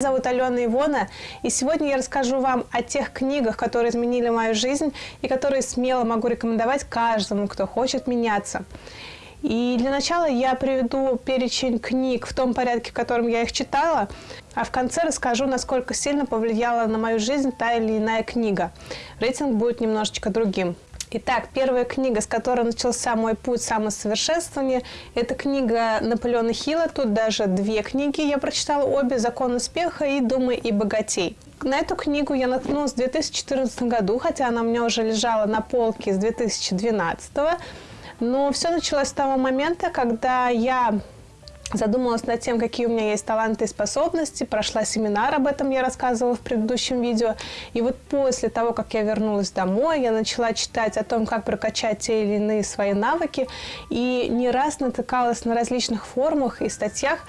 Меня зовут Алена Ивона, и сегодня я расскажу вам о тех книгах, которые изменили мою жизнь и которые смело могу рекомендовать каждому, кто хочет меняться. И для начала я приведу перечень книг в том порядке, в котором я их читала, а в конце расскажу, насколько сильно повлияла на мою жизнь та или иная книга. Рейтинг будет немножечко другим. Итак, первая книга, с которой начался мой путь самосовершенствования, это книга Наполеона Хилла. Тут даже две книги я прочитала обе «Закон успеха» и «Думай и богатей». На эту книгу я наткнулась в 2014 году, хотя она у меня уже лежала на полке с 2012 но все началось с того момента, когда я задумалась над тем, какие у меня есть таланты и способности, прошла семинар, об этом я рассказывала в предыдущем видео. И вот после того, как я вернулась домой, я начала читать о том, как прокачать те или иные свои навыки, и не раз натыкалась на различных форумах и статьях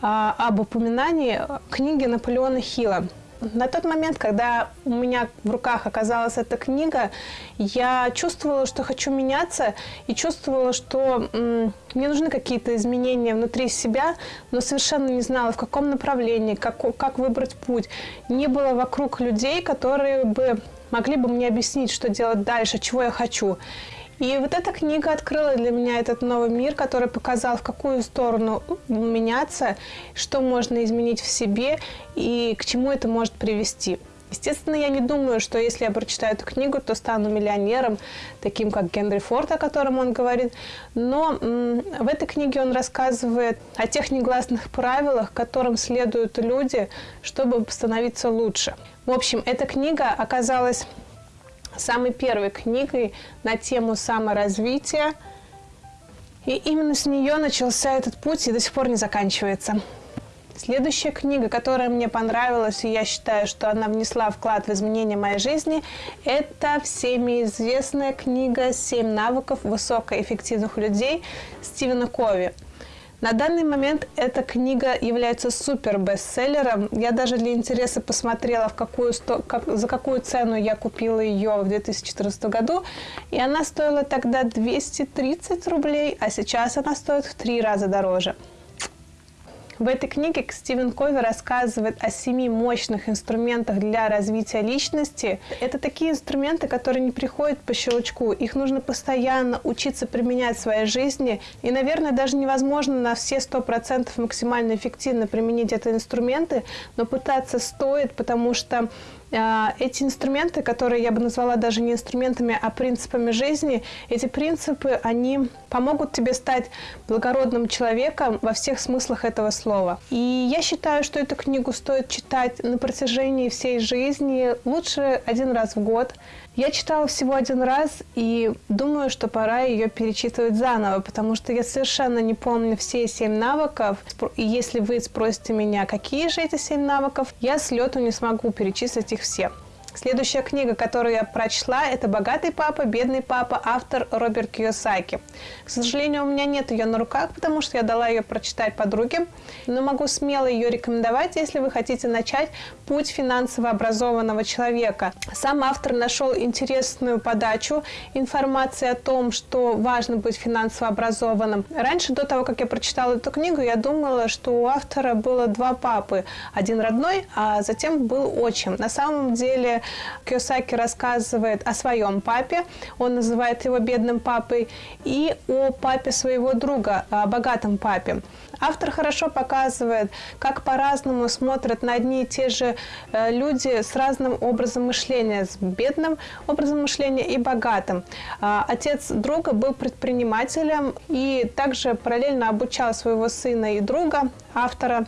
а, об упоминании книги Наполеона Хилла. На тот момент, когда у меня в руках оказалась эта книга, я чувствовала, что хочу меняться, и чувствовала, что мне нужны какие-то изменения внутри себя, но совершенно не знала, в каком направлении, как, как выбрать путь. Не было вокруг людей, которые бы могли бы мне объяснить, что делать дальше, чего я хочу. И вот эта книга открыла для меня этот новый мир, который показал, в какую сторону меняться, что можно изменить в себе и к чему это может привести. Естественно, я не думаю, что если я прочитаю эту книгу, то стану миллионером, таким как Генри Форд, о котором он говорит. Но в этой книге он рассказывает о тех негласных правилах, которым следуют люди, чтобы становиться лучше. В общем, эта книга оказалась самой первой книгой на тему саморазвития. И именно с нее начался этот путь и до сих пор не заканчивается. Следующая книга, которая мне понравилась, и я считаю, что она внесла вклад в изменение моей жизни, это всеми известная книга «Семь навыков высокоэффективных людей» Стивена Кови. На данный момент эта книга является супер бестселлером. Я даже для интереса посмотрела, в какую сто... как... за какую цену я купила ее в 2014 году. И она стоила тогда 230 рублей, а сейчас она стоит в три раза дороже. В этой книге Стивен Кови рассказывает о семи мощных инструментах для развития личности. Это такие инструменты, которые не приходят по щелчку. Их нужно постоянно учиться применять в своей жизни. И, наверное, даже невозможно на все сто процентов максимально эффективно применить эти инструменты, но пытаться стоит, потому что эти инструменты, которые я бы назвала даже не инструментами, а принципами жизни, эти принципы, они помогут тебе стать благородным человеком во всех смыслах этого слова. И я считаю, что эту книгу стоит читать на протяжении всей жизни, лучше один раз в год. Я читала всего один раз и думаю, что пора ее перечитывать заново, потому что я совершенно не помню все семь навыков. И если вы спросите меня, какие же эти семь навыков, я с лету не смогу перечислить их все. Следующая книга, которую я прочла, это «Богатый папа, бедный папа», автор Роберт Кiyosaki. К сожалению, у меня нет ее на руках, потому что я дала ее прочитать подруге, но могу смело ее рекомендовать, если вы хотите начать путь финансово образованного человека. Сам автор нашел интересную подачу информации о том, что важно быть финансово образованным. Раньше, до того, как я прочитала эту книгу, я думала, что у автора было два папы. Один родной, а затем был отчим. На самом деле Киосаки рассказывает о своем папе, он называет его бедным папой, и о папе своего друга, о богатом папе. Автор хорошо показывает, как по-разному смотрят на одни и те же э, люди с разным образом мышления, с бедным образом мышления и богатым. А, отец друга был предпринимателем и также параллельно обучал своего сына и друга, автора,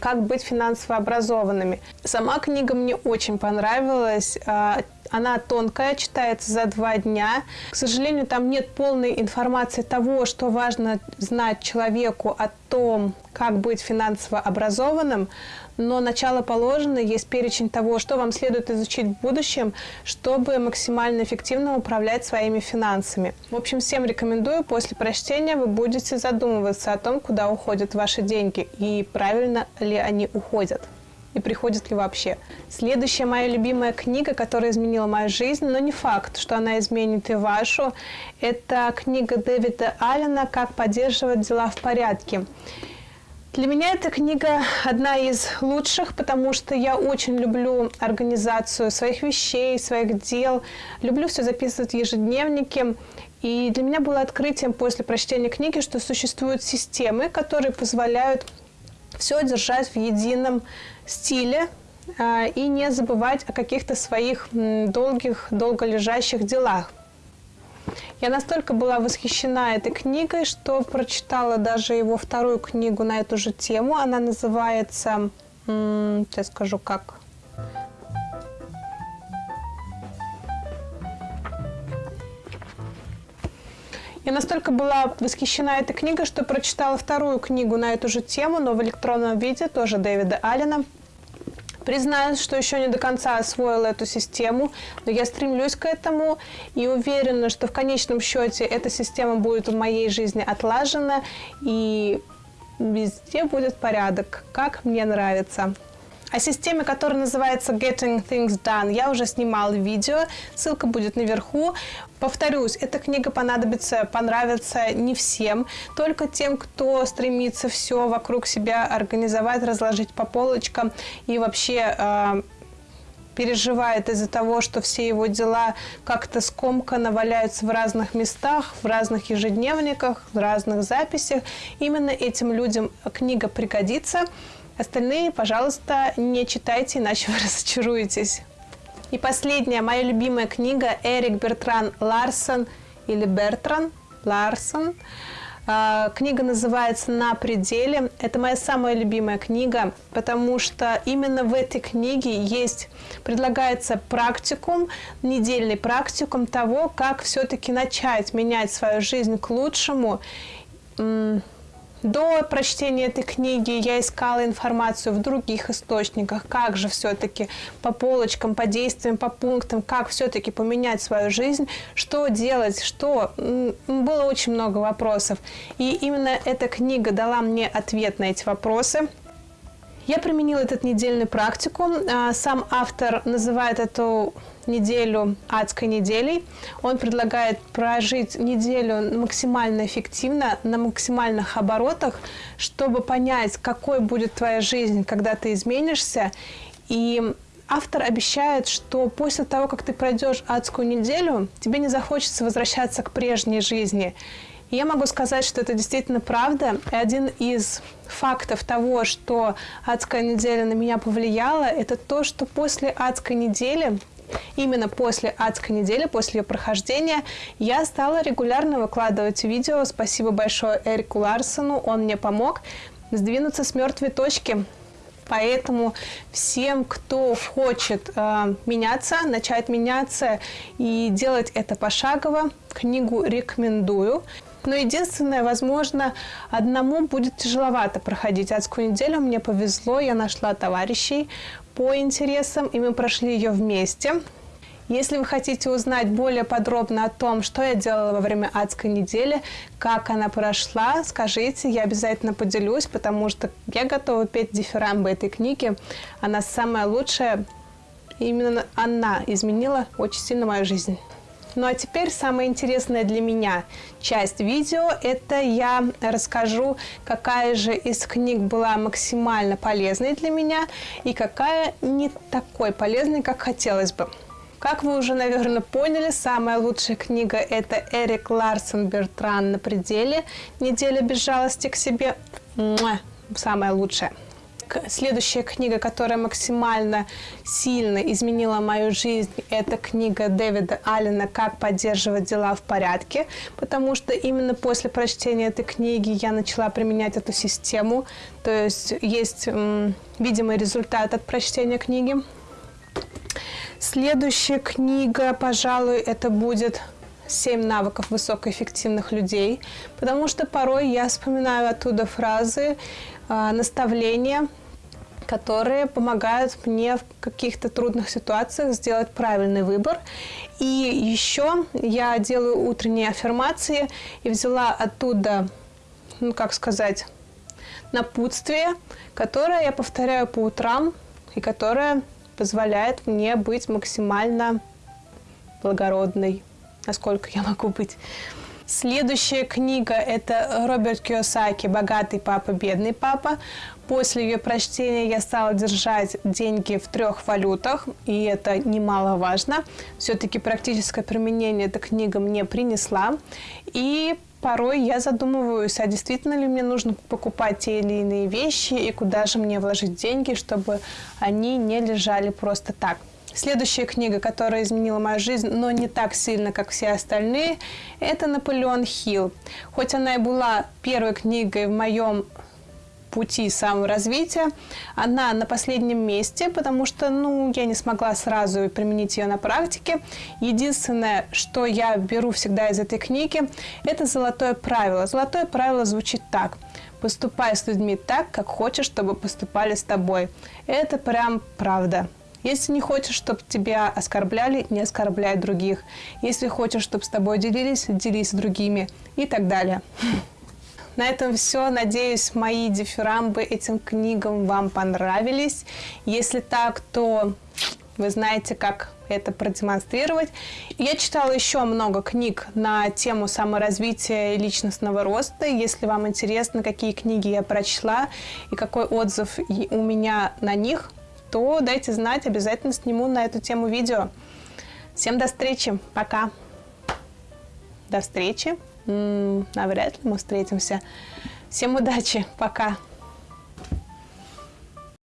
как быть финансово образованными. Сама книга мне очень понравилась. А, она тонкая, читается за два дня. К сожалению, там нет полной информации того, что важно знать человеку о том, как быть финансово образованным, но начало положено, есть перечень того, что вам следует изучить в будущем, чтобы максимально эффективно управлять своими финансами. В общем, всем рекомендую, после прочтения вы будете задумываться о том, куда уходят ваши деньги и правильно ли они уходят и приходит ли вообще. Следующая моя любимая книга, которая изменила мою жизнь, но не факт, что она изменит и вашу, это книга Дэвида Аллена «Как поддерживать дела в порядке». Для меня эта книга одна из лучших, потому что я очень люблю организацию своих вещей, своих дел. Люблю все записывать в ежедневнике. И для меня было открытием после прочтения книги, что существуют системы, которые позволяют все держать в едином стиле а, и не забывать о каких-то своих долгих, долго лежащих делах. Я настолько была восхищена этой книгой, что прочитала даже его вторую книгу на эту же тему. Она называется, сейчас скажу как. Я настолько была восхищена этой книгой, что прочитала вторую книгу на эту же тему, но в электронном виде, тоже Дэвида Аллена. Признаюсь, что еще не до конца освоила эту систему, но я стремлюсь к этому и уверена, что в конечном счете эта система будет в моей жизни отлажена и везде будет порядок, как мне нравится. О системе, которая называется Getting Things Done, я уже снимала видео, ссылка будет наверху. Повторюсь, эта книга понадобится, понравится не всем, только тем, кто стремится все вокруг себя организовать, разложить по полочкам и вообще э, переживает из-за того, что все его дела как-то скомканно валяются в разных местах, в разных ежедневниках, в разных записях. Именно этим людям книга пригодится. Остальные, пожалуйста, не читайте, иначе вы разочаруетесь. И последняя, моя любимая книга Эрик Бертран Ларсон или Бертран Ларсон. А, книга называется «На пределе». Это моя самая любимая книга, потому что именно в этой книге есть, предлагается практикум, недельный практикум того, как все-таки начать менять свою жизнь к лучшему, до прочтения этой книги я искала информацию в других источниках, как же все-таки по полочкам, по действиям, по пунктам, как все-таки поменять свою жизнь, что делать, что... Было очень много вопросов. И именно эта книга дала мне ответ на эти вопросы. Я применила этот недельный практику. А, сам автор называет эту неделю адской неделей. Он предлагает прожить неделю максимально эффективно, на максимальных оборотах, чтобы понять, какой будет твоя жизнь, когда ты изменишься. И автор обещает, что после того, как ты пройдешь адскую неделю, тебе не захочется возвращаться к прежней жизни. Я могу сказать, что это действительно правда. И один из фактов того, что адская неделя на меня повлияла, это то, что после адской недели Именно после адской недели, после ее прохождения, я стала регулярно выкладывать видео. Спасибо большое Эрику Ларсону, он мне помог сдвинуться с мертвой точки. Поэтому всем, кто хочет э, меняться, начать меняться и делать это пошагово, книгу рекомендую. Но единственное, возможно, одному будет тяжеловато проходить адскую неделю. Мне повезло, я нашла товарищей по интересам, и мы прошли ее вместе. Если вы хотите узнать более подробно о том, что я делала во время адской недели, как она прошла, скажите, я обязательно поделюсь, потому что я готова петь дифирамбы этой книги. Она самая лучшая. Именно она изменила очень сильно мою жизнь. Ну а теперь самая интересная для меня часть видео. Это я расскажу, какая же из книг была максимально полезной для меня и какая не такой полезной, как хотелось бы. Как вы уже, наверное, поняли, самая лучшая книга – это Эрик Ларсон Бертран «На пределе. Неделя без жалости к себе». Муа, самая лучшая следующая книга, которая максимально сильно изменила мою жизнь, это книга Дэвида Аллена «Как поддерживать дела в порядке», потому что именно после прочтения этой книги я начала применять эту систему, то есть есть м, видимый результат от прочтения книги. Следующая книга, пожалуй, это будет «Семь навыков высокоэффективных людей», потому что порой я вспоминаю оттуда фразы, наставления, которые помогают мне в каких-то трудных ситуациях сделать правильный выбор. И еще я делаю утренние аффирмации и взяла оттуда, ну как сказать, напутствие, которое я повторяю по утрам и которое позволяет мне быть максимально благородной, насколько я могу быть. Следующая книга – это Роберт Киосаки «Богатый папа, бедный папа». После ее прочтения я стала держать деньги в трех валютах, и это немаловажно. Все-таки практическое применение эта книга мне принесла. И порой я задумываюсь, а действительно ли мне нужно покупать те или иные вещи, и куда же мне вложить деньги, чтобы они не лежали просто так. Следующая книга, которая изменила мою жизнь, но не так сильно, как все остальные, это «Наполеон Хилл». Хоть она и была первой книгой в моем пути саморазвития. Она на последнем месте, потому что ну, я не смогла сразу применить ее на практике. Единственное, что я беру всегда из этой книги, это золотое правило. Золотое правило звучит так. Поступай с людьми так, как хочешь, чтобы поступали с тобой. Это прям правда. Если не хочешь, чтобы тебя оскорбляли, не оскорбляй других. Если хочешь, чтобы с тобой делились, делись с другими и так далее. На этом все. Надеюсь, мои дифирамбы этим книгам вам понравились. Если так, то вы знаете, как это продемонстрировать. Я читала еще много книг на тему саморазвития и личностного роста. Если вам интересно, какие книги я прочла и какой отзыв у меня на них, то дайте знать, обязательно сниму на эту тему видео. Всем до встречи, пока. До встречи навряд ли мы встретимся. Всем удачи, пока.